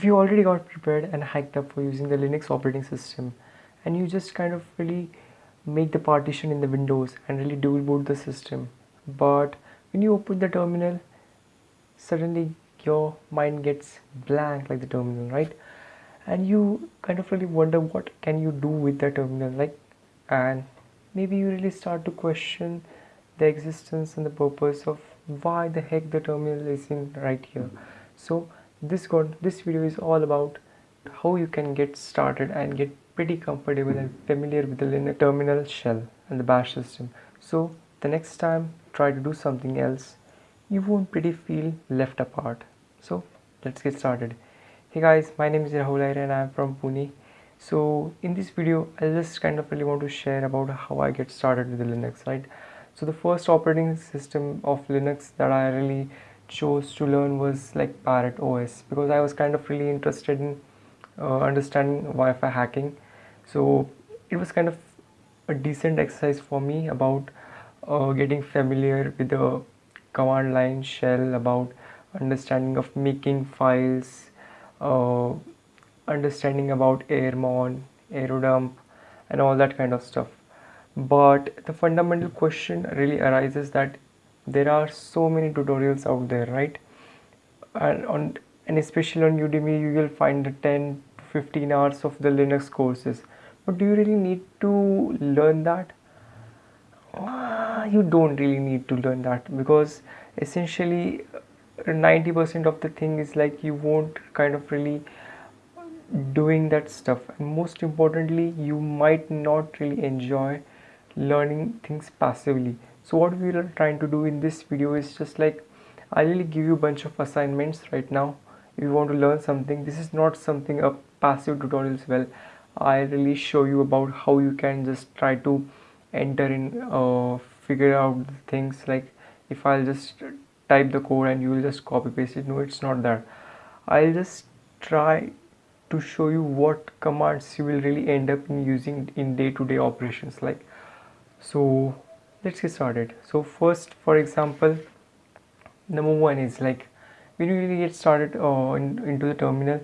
if you already got prepared and hyped up for using the Linux operating system and you just kind of really make the partition in the windows and really dual boot the system. But when you open the terminal suddenly your mind gets blank like the terminal right? And you kind of really wonder what can you do with the terminal? Like and maybe you really start to question the existence and the purpose of why the heck the terminal is in right here. So this got this video is all about how you can get started and get pretty comfortable and familiar with the Linux terminal shell and the bash system. So the next time try to do something else. You won't pretty feel left apart. So let's get started. Hey guys my name is Rahul and I'm from Pune. So in this video I just kind of really want to share about how I get started with the Linux right? So the first operating system of Linux that I really chose to learn was like Parrot OS because I was kind of really interested in uh, understanding Wi-Fi hacking. So it was kind of a decent exercise for me about uh, getting familiar with the command line shell about understanding of making files uh, understanding about airmon airodump and all that kind of stuff. But the fundamental question really arises that there are so many tutorials out there right? And on and especially on udemy you will find the 10 to 15 hours of the linux courses. But do you really need to learn that? Uh, you don't really need to learn that because essentially 90% of the thing is like you won't kind of really doing that stuff. And most importantly you might not really enjoy learning things passively so what we are trying to do in this video is just like i really give you a bunch of assignments right now. If you want to learn something this is not something a passive tutorials well. I really show you about how you can just try to enter in uh, figure out things. Like if i'll just type the code and you will just copy paste it. No it's not that. I'll just try to show you what commands you will really end up in using in day-to-day -day operations like so let's get started. So first for example number one is like when you really get started uh, in, into the terminal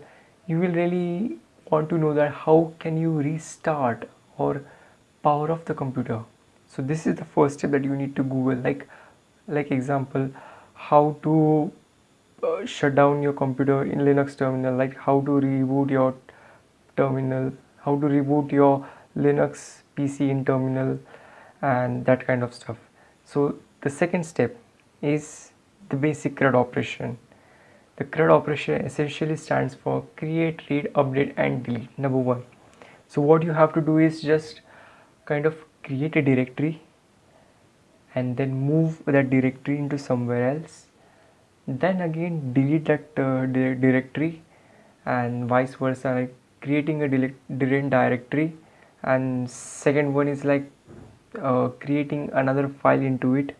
you will really want to know that how can you restart or power off the computer. So this is the first step that you need to google. Like like example how to uh, shut down your computer in linux terminal. Like how to reboot your terminal. How to reboot your linux pc in terminal and that kind of stuff. So the second step is the basic CRUD operation. The CRUD operation essentially stands for create read update and delete number one. So what you have to do is just kind of create a directory and then move that directory into somewhere else. Then again delete that uh, directory and vice versa like creating a different directory. And second one is like uh, creating another file into it.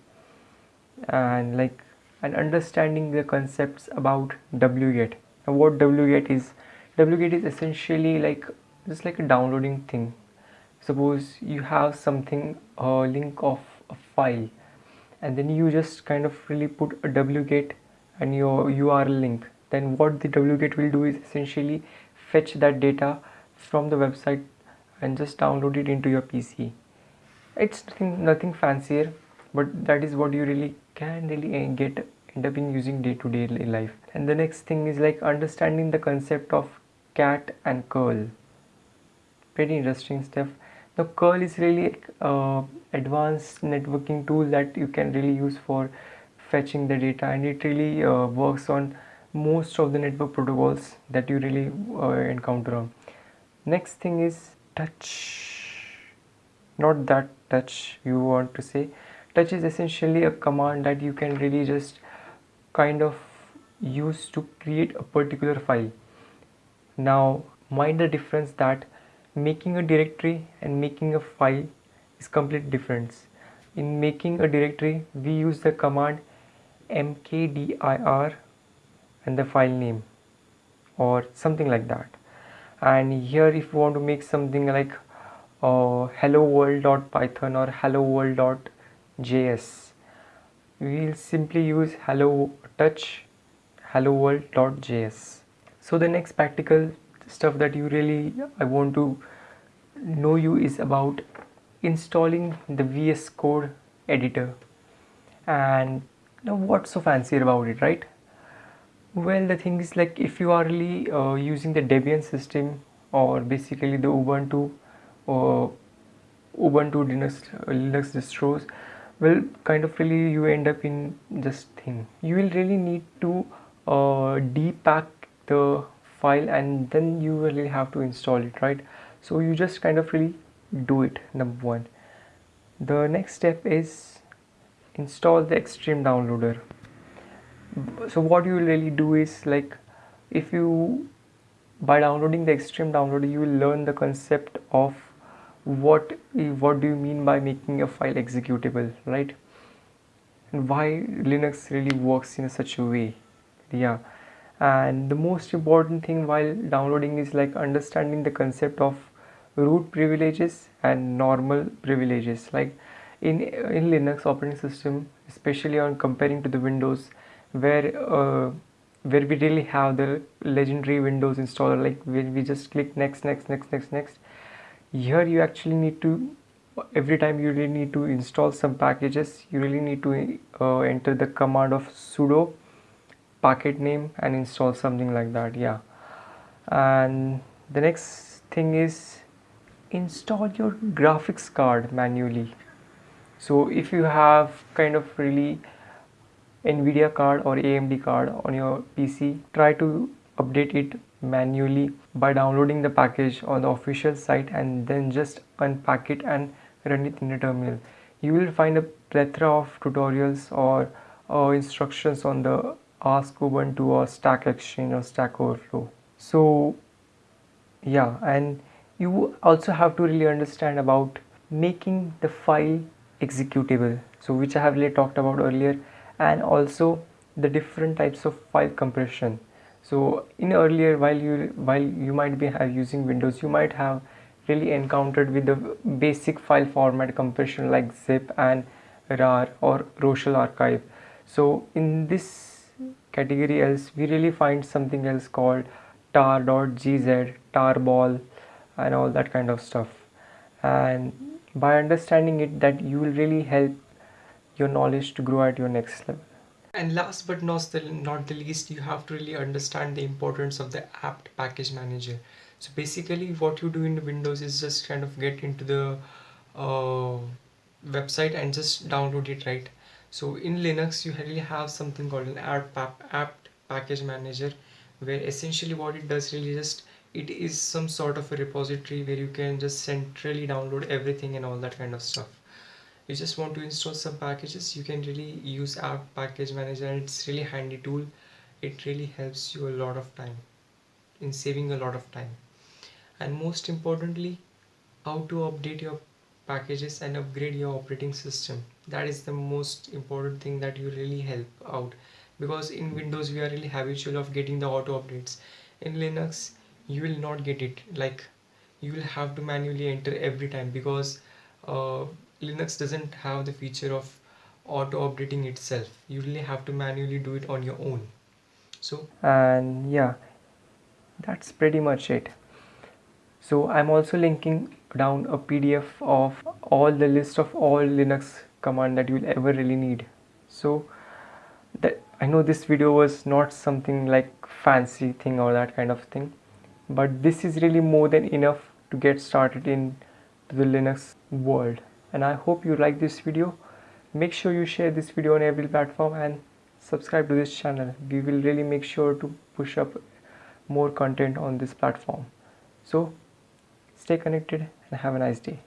And like and understanding the concepts about wget now what wget is wget is essentially like just like a downloading thing. Suppose you have something a link of a file and then you just kind of really put a wget and your url link. Then what the wget will do is essentially fetch that data from the website and just download it into your pc it's nothing nothing fancier but that is what you really can really eh, get end up in using day-to-day -day life. And the next thing is like understanding the concept of cat and curl. Pretty interesting stuff. Now curl is really uh, advanced networking tool that you can really use for fetching the data and it really uh, works on most of the network protocols that you really uh, encounter on. Next thing is touch. Not that touch you want to say. Touch is essentially a command that you can really just kind of use to create a particular file. Now mind the difference that making a directory and making a file is complete difference. In making a directory we use the command mkdir and the file name or something like that. And here if you want to make something like uh, hello world.python or hello world.js we'll simply use hello touch hello world.js so the next practical stuff that you really I want to know you is about installing the VS Code editor. And now what's so fancy about it right? Well the thing is like if you are really uh, using the Debian system or basically the Ubuntu or Ubuntu Linux, Linux distros well kind of really you end up in this thing. You will really need to uh, depack the file and then you really have to install it right? So you just kind of really do it number one. The next step is install the Xtreme downloader. So what you will really do is like if you by downloading the Xtreme downloader you will learn the concept of what what do you mean by making a file executable right? And why linux really works in such a way yeah. And the most important thing while downloading is like understanding the concept of root privileges and normal privileges. Like in in linux operating system especially on comparing to the windows where uh, where we really have the legendary windows installer like when we just click next next next next next here you actually need to every time you really need to install some packages you really need to uh, enter the command of sudo packet name and install something like that yeah. And the next thing is install your graphics card manually. So if you have kind of really nvidia card or amd card on your pc try to update it manually by downloading the package on the official site and then just unpack it and run it in the terminal. You will find a plethora of tutorials or, or instructions on the ask ubuntu or stack exchange or stack overflow. So yeah and you also have to really understand about making the file executable so which i have really talked about earlier and also the different types of file compression so in earlier while you while you might be using windows you might have really encountered with the basic file format compression like zip and rar or Roshal archive. So in this category else we really find something else called tar.gz tarball and all that kind of stuff. And by understanding it that you will really help your knowledge to grow at your next level and last but not the, not the least you have to really understand the importance of the apt package manager. So basically what you do in windows is just kind of get into the uh, website and just download it right? So in linux you really have something called an apt, apt package manager where essentially what it does really just it is some sort of a repository where you can just centrally download everything and all that kind of stuff you just want to install some packages. You can really use apt package manager it's really handy tool. It really helps you a lot of time in saving a lot of time. And most importantly how to update your packages and upgrade your operating system. That is the most important thing that you really help out. Because in windows we are really habitual of getting the auto updates. In linux you will not get it. Like you will have to manually enter every time because uh, Linux doesn't have the feature of auto updating itself. You really have to manually do it on your own. So and yeah that's pretty much it. So I'm also linking down a PDF of all the list of all Linux command that you'll ever really need. So that I know this video was not something like fancy thing or that kind of thing but this is really more than enough to get started in the Linux world and I hope you like this video. Make sure you share this video on every platform and subscribe to this channel. We will really make sure to push up more content on this platform. So stay connected and have a nice day